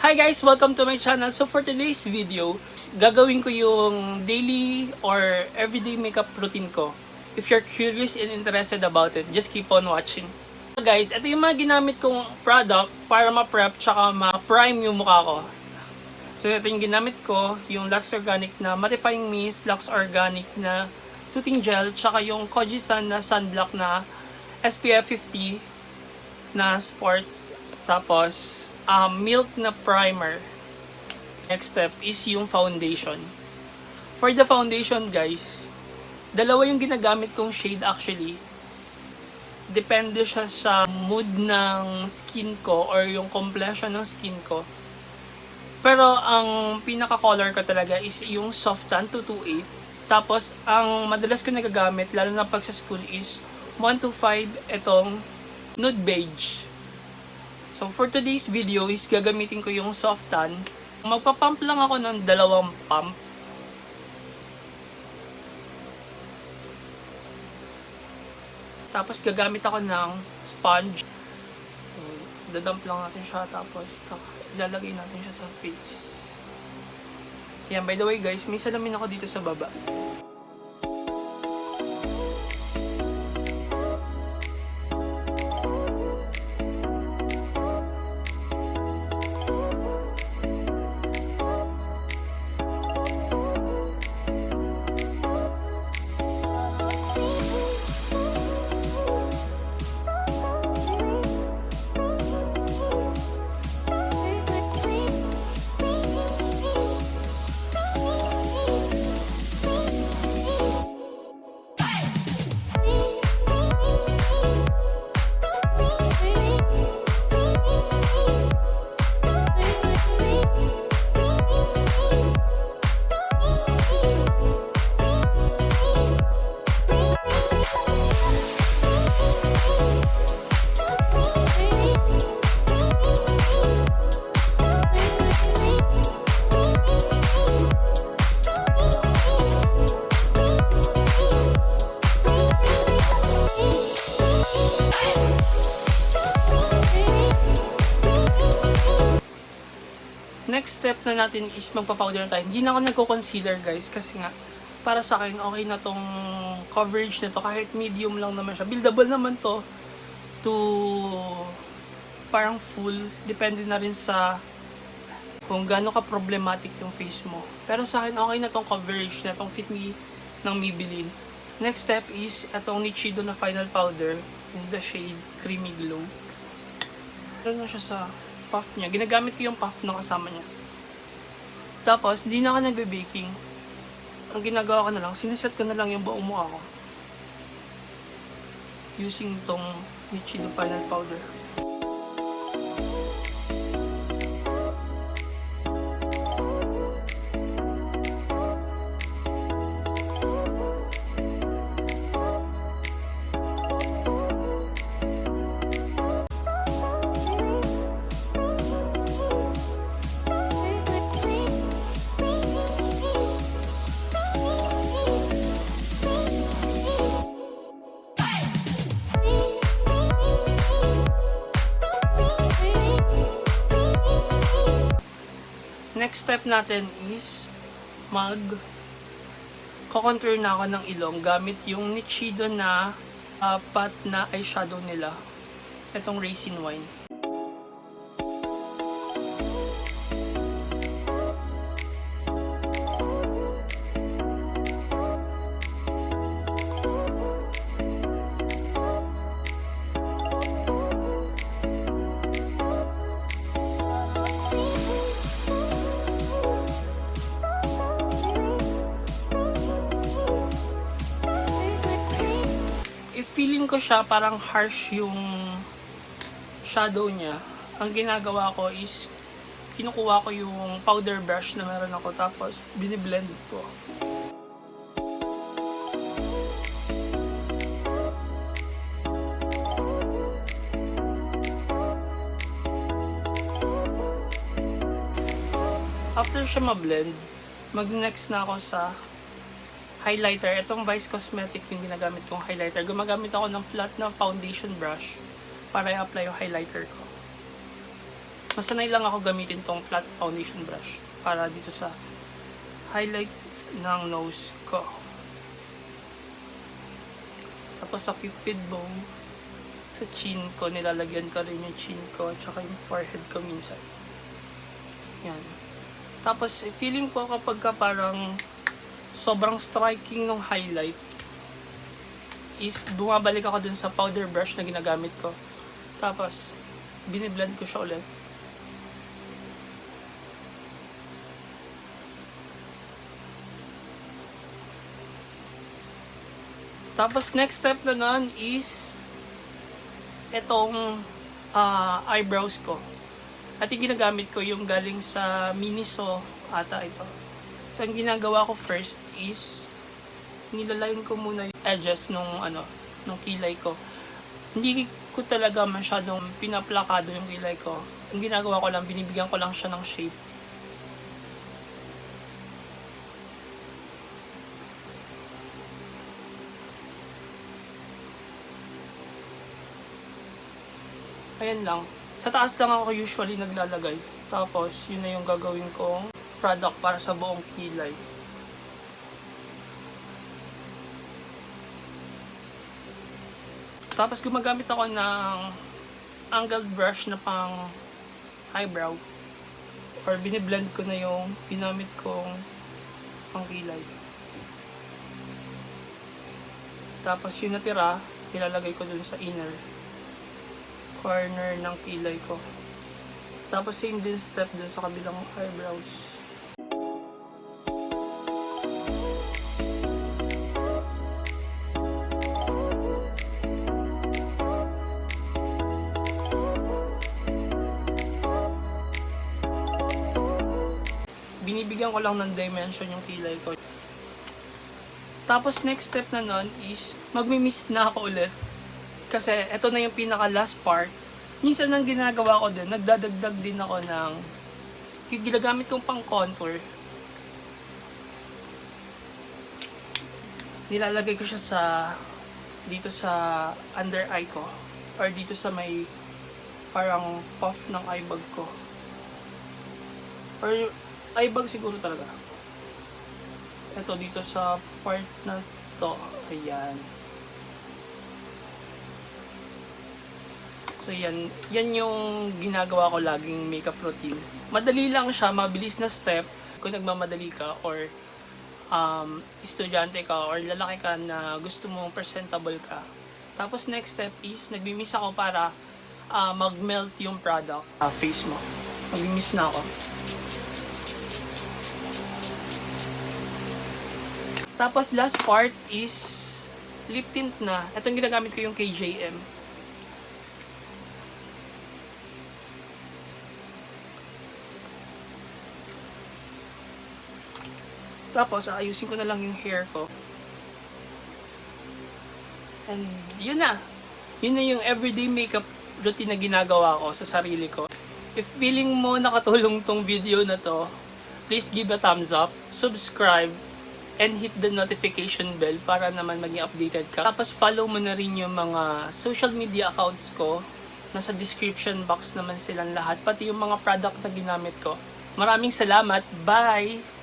Hi guys! Welcome to my channel. So for today's video, gagawin ko yung daily or everyday makeup routine ko. If you're curious and interested about it, just keep on watching. So guys, ito yung mga ginamit kong product para ma-prep tsaka ma-prime yung mukha ko. So ito yung ginamit ko, yung Lux Organic na Mattifying Mist, Lux Organic na Soothing Gel, tsaka yung Kojisan na Sunblock na SPF 50 na sports. Tapos, um, milk na primer. Next step is yung foundation. For the foundation, guys, dalawa yung ginagamit kong shade actually. Depende siya sa mood ng skin ko or yung complexion ng skin ko. Pero ang pinaka-color ko talaga is yung soft tan 228. Tapos, ang madalas ko nagagamit, lalo na pag sa school, is 125 itong nude beige. So, for today's video is gagamitin ko yung soft tan. Magpapump lang ako ng dalawang pump. Tapos gagamit ako ng sponge. So, dadump lang natin siya tapos ilalagay natin siya sa face. Yan, by the way guys, may salamin ako dito sa baba. Next step na natin is magpa-powder na tayo. Hindi na ako nagko-concealer guys kasi nga para sa akin okay na tong coverage nito kahit medium lang naman siya. Buildable naman to to parang full. Depende na rin sa kung gaano ka problematic yung face mo. Pero sa akin okay na tong coverage na tong Fit Me ng Maybelline. Next step is itong Nichido na final powder in the shade Creamy Glow. Meron na siya sa puff niya. Ginagamit ko yung puff na kasama niya. Tapos, hindi na ako nagbe-baking. Ang ginagawa ko na lang, sineset ko na lang yung buong mukha ko. Using tong Nichido Final Powder. Next step natin is mag ko-contour na ako ng ilong gamit yung Nichido na uh, pat na eyeshadow nila. Itong Raisin Wine. Siya parang harsh yung shadow niya, ang ginagawa ko is kinukuha ko yung powder brush na meron ako tapos biniblend ko. After siya ma-blend, mag-next na ako sa highlighter. Itong Vice Cosmetic yung ginagamit kong highlighter. Gumagamit ako ng flat na foundation brush para i-apply yung highlighter ko. masanay lang ako gamitin tong flat foundation brush para dito sa highlights ng nose ko. Tapos sa cupid bow, sa chin ko, nilalagyan ko rin yung chin ko, tsaka yung forehead ko minsan. Yan. Tapos, feeling ko kapag ka parang sobrang striking ng highlight, is bumabalik ako dun sa powder brush na ginagamit ko. Tapos, biniblend ko siya ulit. Tapos, next step na nun is itong ah, eyebrows ko. At yung ginagamit ko yung galing sa Miniso ata ito. So, ang ginagawa ko first is nilalayin ko muna yung edges nung ano, nung kilay ko. Hindi ko talaga masyadong pinaplakado yung kilay ko. Ang ginagawa ko lang, binibigyan ko lang siya ng shape. Ayan lang. Sa taas lang ako usually naglalagay. Tapos, yun na yung gagawin kong product para sa buong kilay. Tapos gumagamit ako ng angled brush na pang eyebrow. Or biniblend ko na yung ginamit kong pang kilay. Tapos yung natira, ilalagay ko dun sa inner corner ng kilay ko. Tapos same din step dun sa kabilang eyebrows. Binibigyan ko lang ng dimension yung kilay ko. Tapos next step na nun is magmi-mist na ako ulit. Kasi eto na yung pinaka last part. Minsan ang ginagawa ko din, nagdadagdag din ako ng ginagamit kong pang contour. Nilalagay ko siya sa dito sa under eye ko or dito sa may parang puff ng eye bag ko. Or eye bag siguro talaga. Ito dito sa part na to. Ayan. So yan, yan yung ginagawa ko laging makeup routine. Madali lang siya, mabilis na step. Kung nagmamadali ka or um, estudyante ka or lalaki ka na gusto mong presentable ka. Tapos next step is, nagbimis ako para ah, mag-melt yung product ah, face mo. Nagbimis na ako. Tapos last part is lip tint na. Itong ginagamit ko yung KJM. Tapos, ayusin ko na lang yung hair ko. And, yun na. Yun na yung everyday makeup routine na ginagawa ko sa sarili ko. If feeling mo nakatulong tong video na to, please give a thumbs up, subscribe, and hit the notification bell para naman maging updated ka. Tapos follow mo na rin yung mga social media accounts ko. Nasa description box naman silang lahat, pati yung mga product na ginamit ko. Maraming salamat. Bye!